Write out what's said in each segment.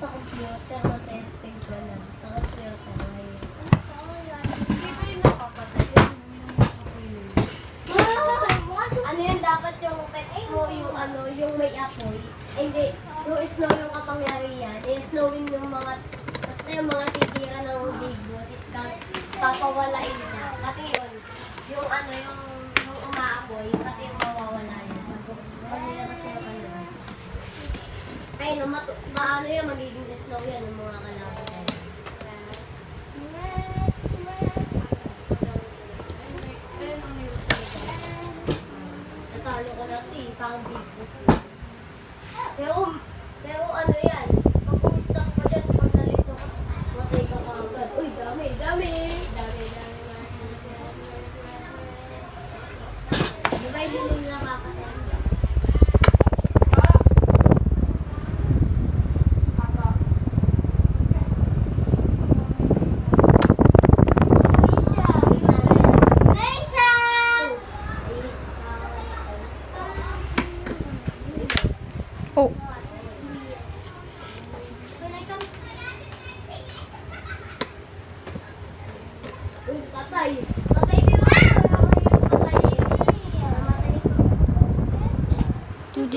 sa computer, matesting ko lang. Sa computer ngayon. Hindi ba yung nakapatay? Yung. Ano yun, dapat yung pets mo, yung ano, yung may apoy. Hindi, yung snow yung kapangyarihan. Eh, snowing yung mga, basta yung mga titira ng bigo, sitkat, papawalain niya. Pati yun, yung ano, yung, yung umaapoy, pati yung mawawala yun. Pag nilabas na yung ano. Ay, no, matu- maano yun, magiging snow yan ng mga kalaban. Natalo ko na ito eh, parang big boss. Pero, pero ano yan, pag pumistak ko dyan, pag nalito ka, matay ka kaagad. Uy, dami, dami! Dami, dami, dami. Di ba hindi nila nakakatayan?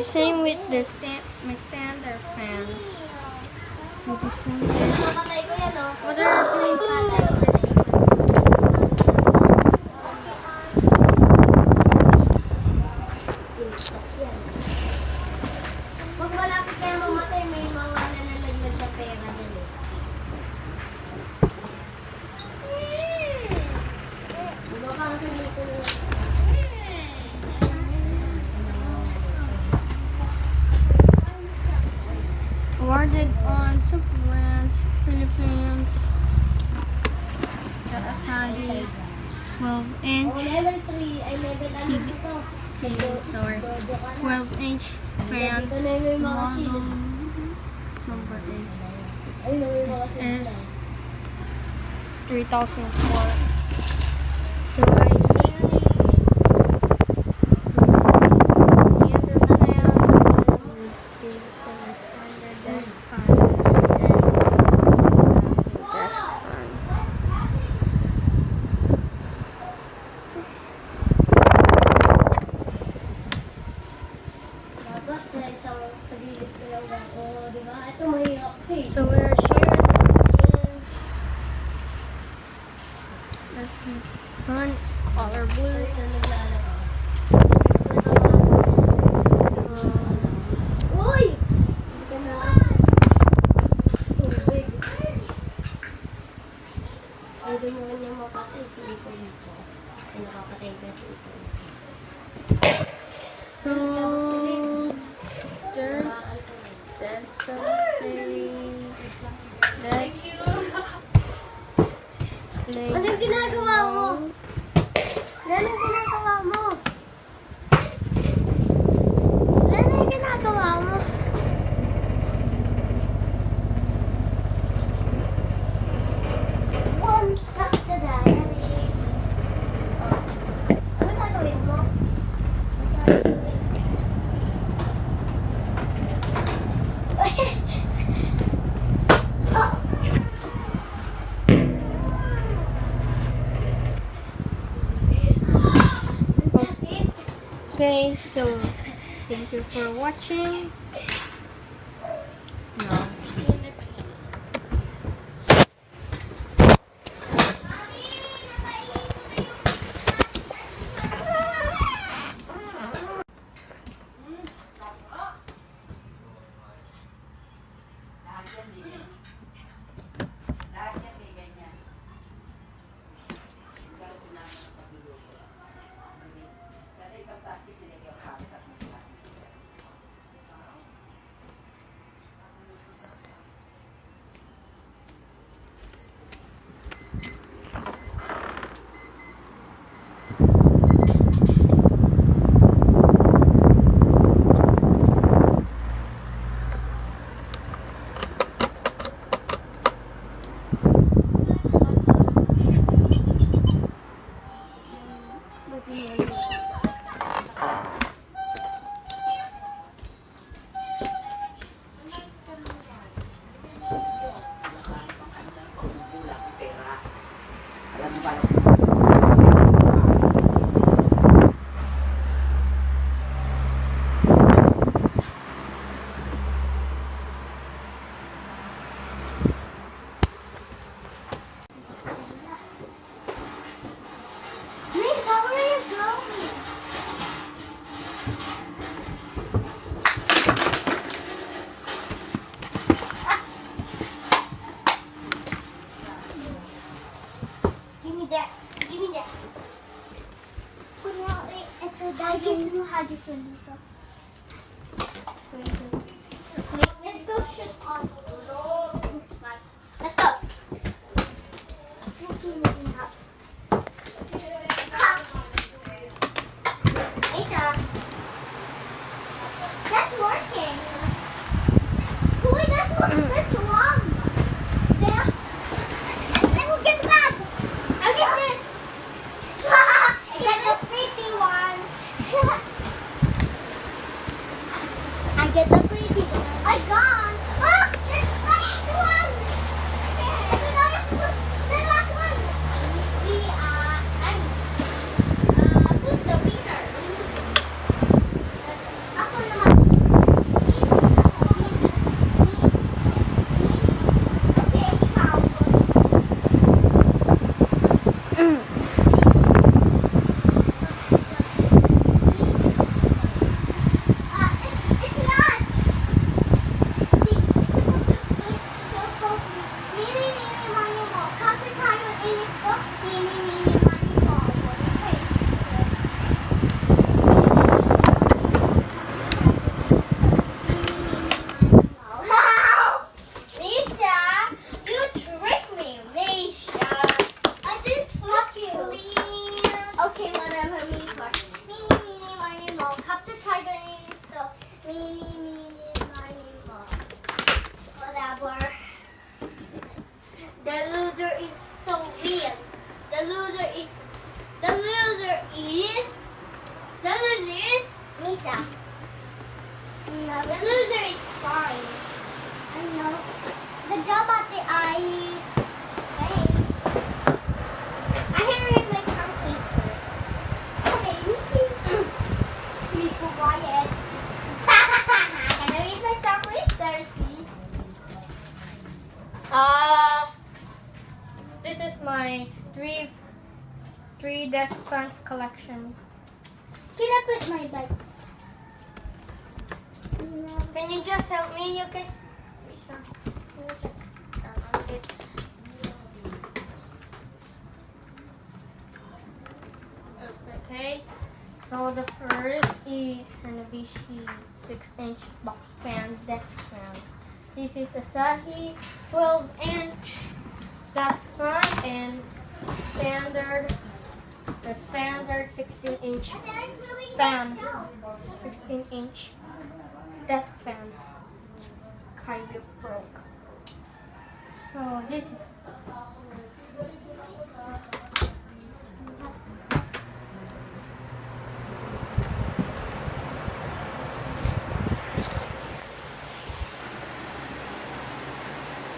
The same with the stand, my standard fan. Do the same. What are doing? Patay. Pag malapit kayo mamatay, may mga nalalagyan na pera din 12 Oh, inch level 3. Ay, level ano TV. TV, sorry. Dodo ka na. 12 inch fan. Dito na yung mga Model number is Ayun na yung mga shield. is 3004. So ipon ko. Ay, nakapatay ka sa ipon. Okay, so thank you for watching. that. Give me that. Haggis no haggis will Let's go shoot on. The loser is fine. I know. Good job, tongue twister, see? Uh, this is my three three desk fans collection. Can I put my bag? Can you just help me? You can. Okay. So the first is Hanabishi 6-inch box fan desk fan. This is Asahi 12-inch desk fan and standard the standard 16-inch fan. 16-inch desk fan kind of broke. So this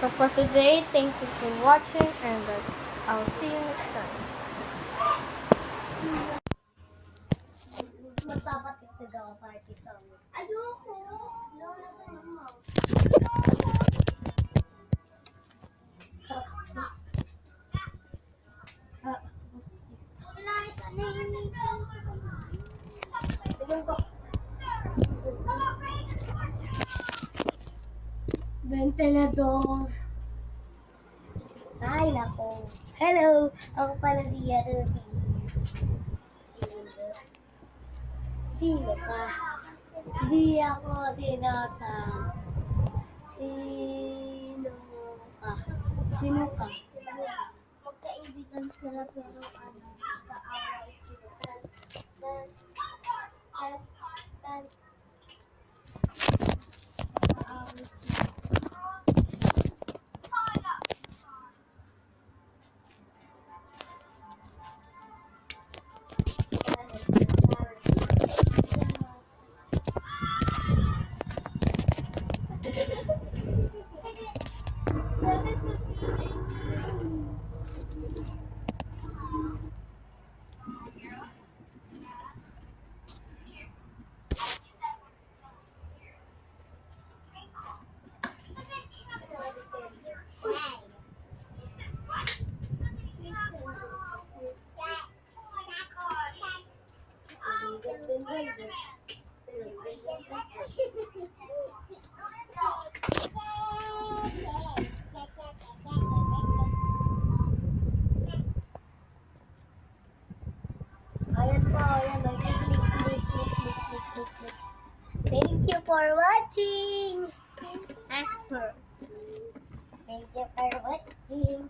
So for today, thank you for watching and I'll see you next time. Ventilador. Ay, nako. Hello! Ako pala si Ruby. Sino ka? Hindi ako tinatawag. Sino ka? Sino ka? Magkaibigan sila pero ano, Ayan po, ayan. Click, click. Thank you for watching. Thank you for watching.